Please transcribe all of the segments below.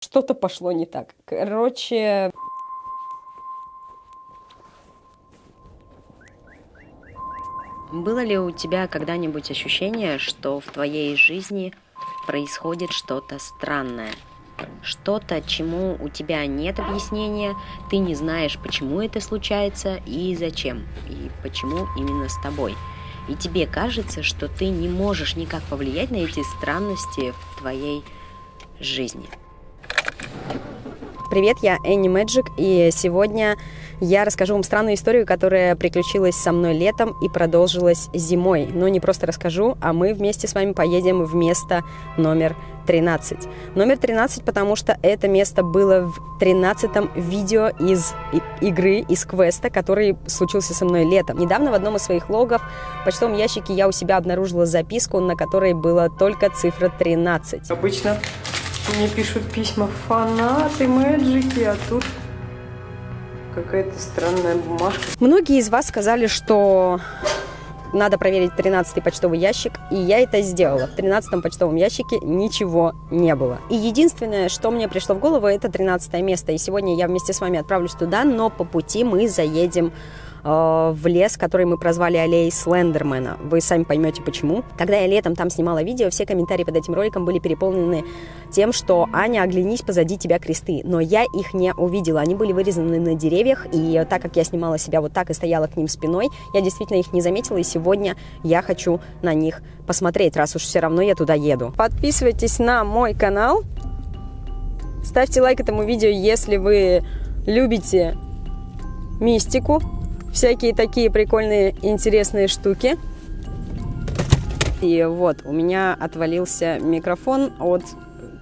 что-то пошло не так. Короче... Было ли у тебя когда-нибудь ощущение, что в твоей жизни происходит что-то странное? Что-то, чему у тебя нет объяснения, ты не знаешь, почему это случается и зачем, и почему именно с тобой. И тебе кажется, что ты не можешь никак повлиять на эти странности в твоей жизни. Привет, я Энни Мэджик, и сегодня я расскажу вам странную историю, которая приключилась со мной летом и продолжилась зимой. Но не просто расскажу, а мы вместе с вами поедем в место номер 13. Номер 13, потому что это место было в 13-м видео из игры, из квеста, который случился со мной летом. Недавно в одном из своих логов в почтовом ящике я у себя обнаружила записку, на которой была только цифра 13. Обычно мне пишут письма фанаты, мэджики, а тут какая-то странная бумажка. Многие из вас сказали, что надо проверить 13 почтовый ящик, и я это сделала. В 13 почтовом ящике ничего не было. И единственное, что мне пришло в голову, это 13 место. И сегодня я вместе с вами отправлюсь туда, но по пути мы заедем Э, в лес, который мы прозвали аллеей Слендермена. Вы сами поймете почему. Когда я летом там снимала видео, все комментарии под этим роликом были переполнены тем, что «Аня, оглянись, позади тебя кресты». Но я их не увидела. Они были вырезаны на деревьях, и так как я снимала себя вот так и стояла к ним спиной, я действительно их не заметила, и сегодня я хочу на них посмотреть, раз уж все равно я туда еду. Подписывайтесь на мой канал, ставьте лайк этому видео, если вы любите мистику, всякие такие прикольные, интересные штуки. И вот, у меня отвалился микрофон от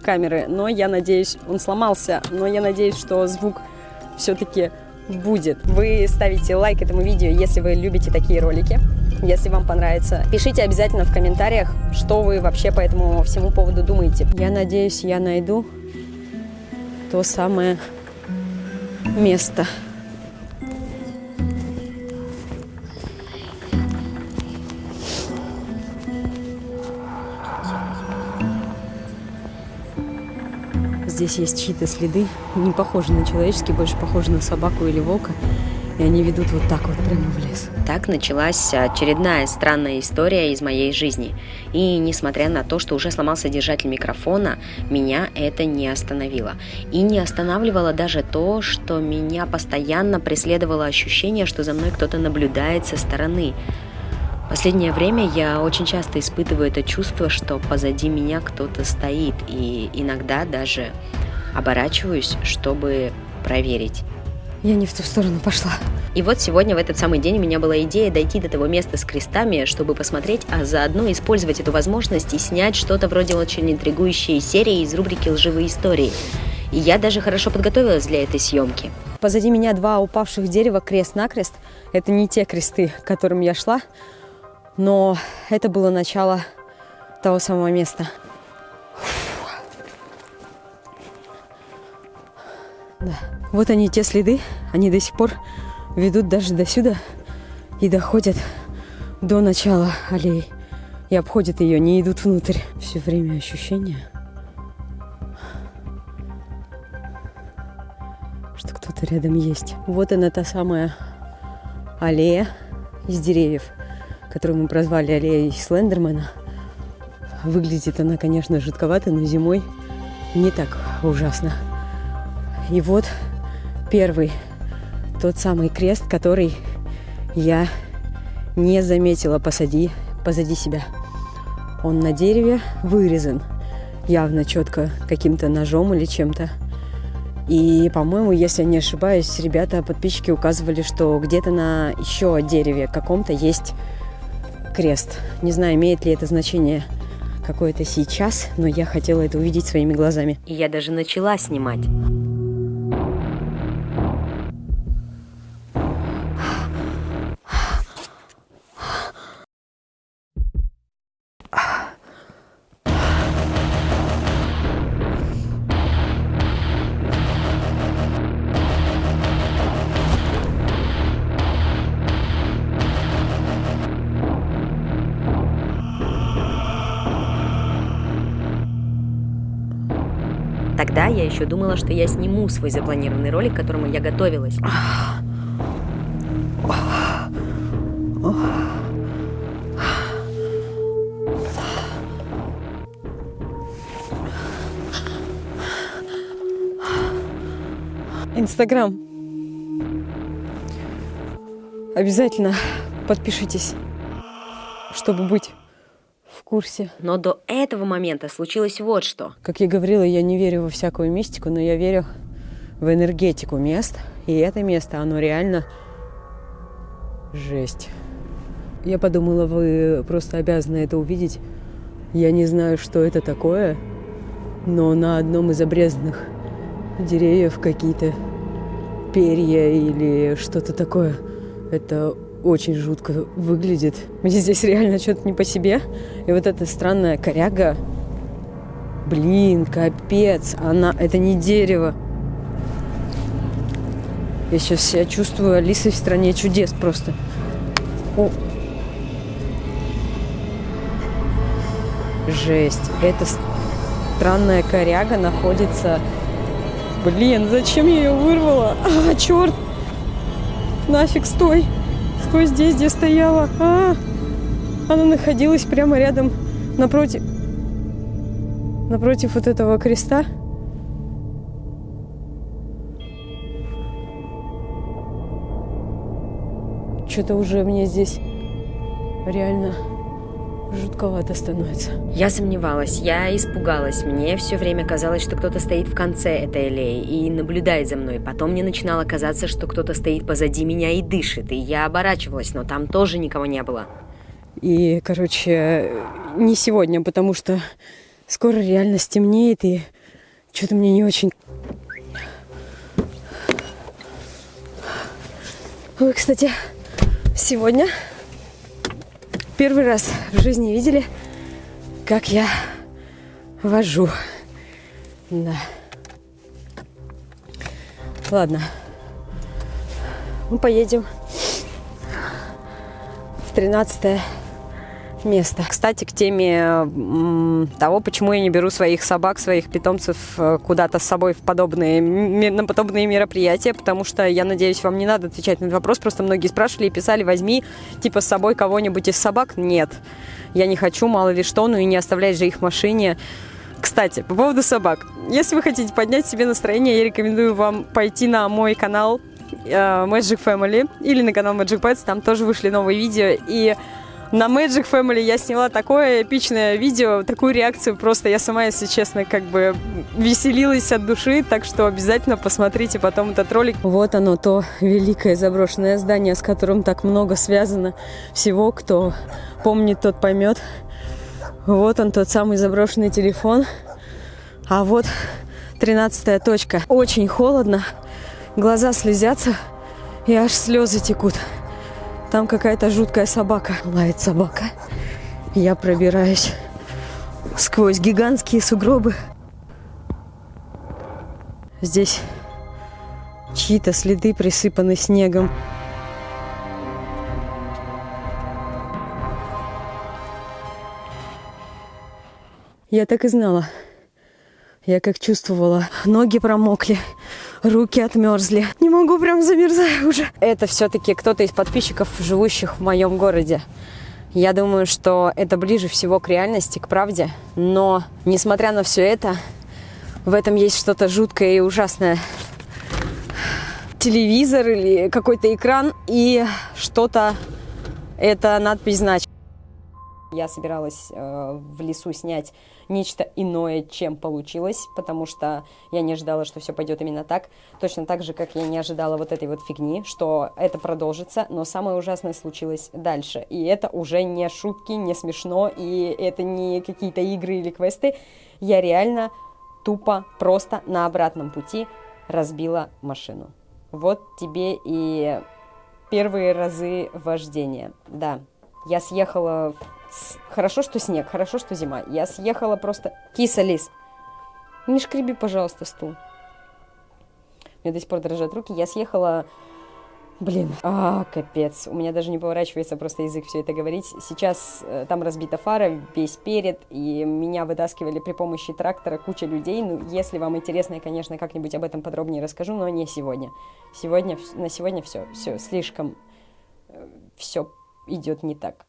камеры, но я надеюсь, он сломался, но я надеюсь, что звук все-таки будет. Вы ставите лайк этому видео, если вы любите такие ролики, если вам понравится. Пишите обязательно в комментариях, что вы вообще по этому всему поводу думаете. Я надеюсь, я найду то самое место. Здесь есть чьи-то следы, не похожи на человеческие, больше похожи на собаку или волка. И они ведут вот так вот прямо в лес. Так началась очередная странная история из моей жизни. И несмотря на то, что уже сломался держатель микрофона, меня это не остановило. И не останавливало даже то, что меня постоянно преследовало ощущение, что за мной кто-то наблюдает со стороны. Последнее время я очень часто испытываю это чувство, что позади меня кто-то стоит, и иногда даже оборачиваюсь, чтобы проверить. Я не в ту сторону пошла. И вот сегодня, в этот самый день, у меня была идея дойти до того места с крестами, чтобы посмотреть, а заодно использовать эту возможность и снять что-то вроде очень интригующей серии из рубрики «Лживые истории». И я даже хорошо подготовилась для этой съемки. Позади меня два упавших дерева крест-накрест. Это не те кресты, к которым я шла, но это было начало того самого места. Да. Вот они, те следы, они до сих пор ведут даже до сюда и доходят до начала аллеи. И обходят ее, не идут внутрь. Все время ощущение, что кто-то рядом есть. Вот она та самая аллея из деревьев – которую мы прозвали аллеей Слендермана. Выглядит она, конечно, жутковато, но зимой не так ужасно. И вот первый, тот самый крест, который я не заметила посади, позади себя. Он на дереве вырезан, явно четко каким-то ножом или чем-то. И, по-моему, если не ошибаюсь, ребята, подписчики указывали, что где-то на еще дереве каком-то есть крест. Не знаю, имеет ли это значение какое-то сейчас, но я хотела это увидеть своими глазами. И я даже начала снимать. Я еще думала, что я сниму свой запланированный ролик, к которому я готовилась. Инстаграм. Обязательно подпишитесь, чтобы быть в курсе. Но до этого момента случилось вот что. Как я говорила, я не верю во всякую мистику, но я верю в энергетику мест. И это место, оно реально жесть. Я подумала, вы просто обязаны это увидеть. Я не знаю, что это такое, но на одном из обрезанных деревьев какие-то перья или что-то такое. Это очень жутко выглядит. Мне здесь реально что-то не по себе. И вот эта странная коряга, блин, капец, она, это не дерево. Я сейчас себя чувствую Алисой в стране чудес просто. О. Жесть. Эта странная коряга находится Блин, зачем я ее вырвала? А, черт! Нафиг, стой! Стой здесь, где стояла. А, она находилась прямо рядом, напротив... Напротив вот этого креста. Что-то уже мне здесь реально жутковато становится. Я сомневалась, я испугалась. Мне все время казалось, что кто-то стоит в конце этой аллеи и наблюдает за мной. Потом мне начинало казаться, что кто-то стоит позади меня и дышит. И я оборачивалась, но там тоже никого не было. И, короче, не сегодня, потому что скоро реально стемнеет, и что-то мне не очень... Вы, кстати, сегодня Первый раз в жизни видели, как я вожу. Да. Ладно. Мы поедем в 13 место. Кстати, к теме того, почему я не беру своих собак, своих питомцев э, куда-то с собой в подобные, на подобные мероприятия, потому что, я надеюсь, вам не надо отвечать на этот вопрос, просто многие спрашивали и писали, возьми, типа, с собой кого-нибудь из собак. Нет, я не хочу, мало ли что, ну и не оставлять же их в машине. Кстати, по поводу собак. Если вы хотите поднять себе настроение, я рекомендую вам пойти на мой канал э, Magic Family или на канал Magic Pets, там тоже вышли новые видео, и на Magic Family я сняла такое эпичное видео, такую реакцию просто я сама, если честно, как бы веселилась от души, так что обязательно посмотрите потом этот ролик. Вот оно, то великое заброшенное здание, с которым так много связано всего, кто помнит, тот поймет. Вот он, тот самый заброшенный телефон. А вот тринадцатая точка. Очень холодно, глаза слезятся и аж слезы текут. Там какая-то жуткая собака. Лает собака. Я пробираюсь сквозь гигантские сугробы. Здесь чьи-то следы присыпаны снегом. Я так и знала. Я как чувствовала, ноги промокли руки отмерзли. Не могу, прям замерзаю уже. Это все-таки кто-то из подписчиков, живущих в моем городе. Я думаю, что это ближе всего к реальности, к правде. Но, несмотря на все это, в этом есть что-то жуткое и ужасное. Телевизор или какой-то экран и что-то, это надпись значит. Я собиралась э, в лесу снять нечто иное, чем получилось, потому что я не ожидала, что все пойдет именно так. Точно так же, как я не ожидала вот этой вот фигни, что это продолжится, но самое ужасное случилось дальше. И это уже не шутки, не смешно, и это не какие-то игры или квесты. Я реально тупо просто на обратном пути разбила машину. Вот тебе и первые разы вождения. Да, я съехала Хорошо, что снег, хорошо, что зима. Я съехала просто... Киса, лис, не шкреби, пожалуйста, стул. У меня до сих пор дрожат руки. Я съехала Блин, а, капец. У меня даже не поворачивается просто язык все это говорить. Сейчас э, там разбита фара, весь перед, и меня вытаскивали при помощи трактора куча людей. Ну, если вам интересно, я, конечно, как-нибудь об этом подробнее расскажу, но не сегодня. Сегодня, на сегодня все, все, слишком, э, все идет не так.